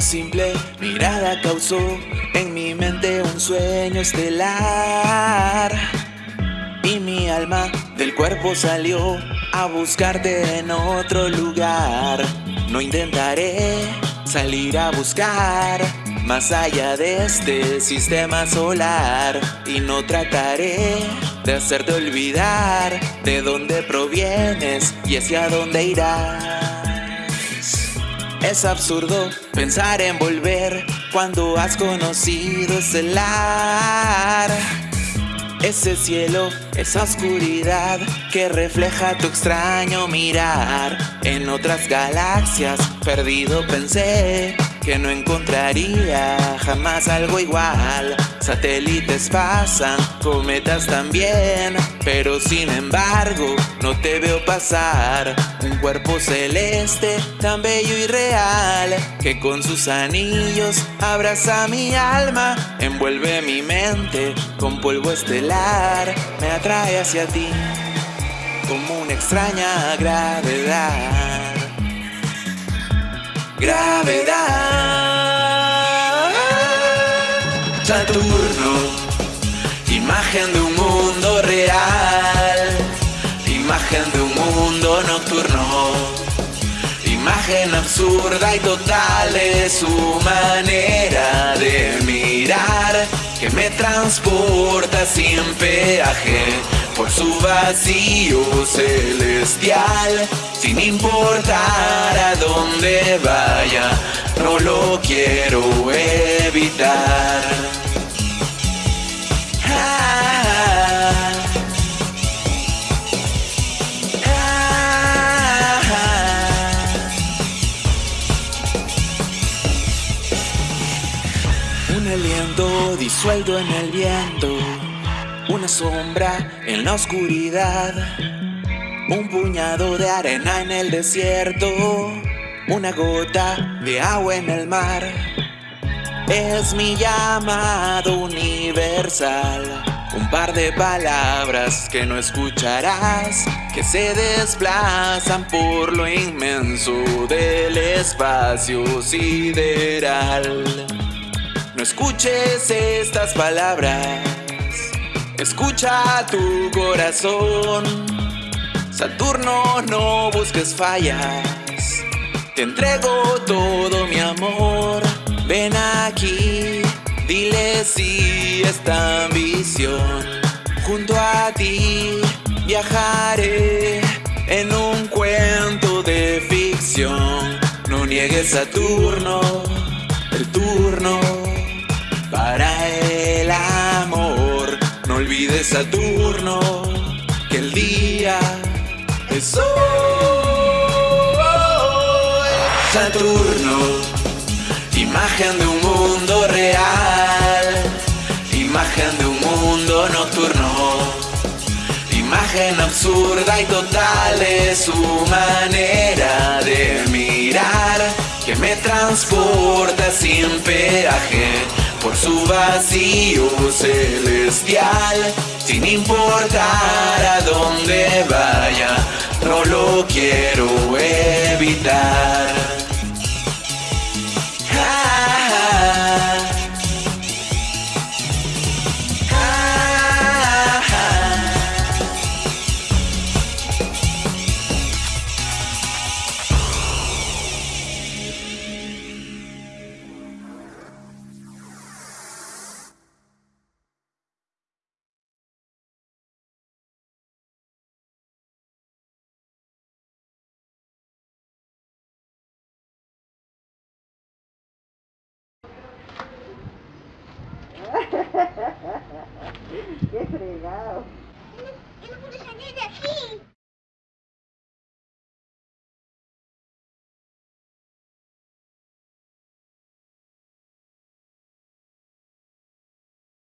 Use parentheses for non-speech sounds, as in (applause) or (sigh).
Simple mirada causó en mi mente un sueño estelar. Y mi alma del cuerpo salió a buscarte en otro lugar. No intentaré salir a buscar más allá de este sistema solar. Y no trataré de hacerte olvidar de dónde provienes y hacia dónde irás. Es absurdo pensar en volver cuando has conocido ese lar. Ese cielo, esa oscuridad que refleja tu extraño mirar. En otras galaxias, perdido pensé que no encontraría jamás algo igual. Satélites pasan, cometas también, pero sin embargo no te veo pasar. Un cuerpo celeste tan bello y real que con sus anillos abraza mi alma, envuelve mi mente con polvo estelar, me atrae hacia ti como una extraña gravedad. Gravedad. Imagen de un mundo real, imagen de un mundo nocturno, imagen absurda y total de su manera de mirar que me transporta sin peaje por su vacío celestial, sin importar a dónde vaya, no lo quiero evitar. Un aliento disuelto en el viento una sombra en la oscuridad, un puñado de arena en el desierto, una gota de agua en el mar. Es mi llamado universal, un par de palabras que no escucharás, que se desplazan por lo inmenso del espacio sideral. No escuches estas palabras Escucha tu corazón, Saturno, no busques fallas. Te entrego todo mi amor. Ven aquí, dile si esta ambición. Junto a ti viajaré en un cuento de ficción. No niegues Saturno, el turno para el amor olvides Saturno, que el día es hoy. Saturno, imagen de un mundo real, imagen de un mundo nocturno, imagen absurda y total de su manera de mirar, que me transporta sin peaje por su vacío celestial, sin importar a dónde vaya, no lo quiero evitar. (laughs) ¡Qué fregado! ¡Él no puede salir de aquí!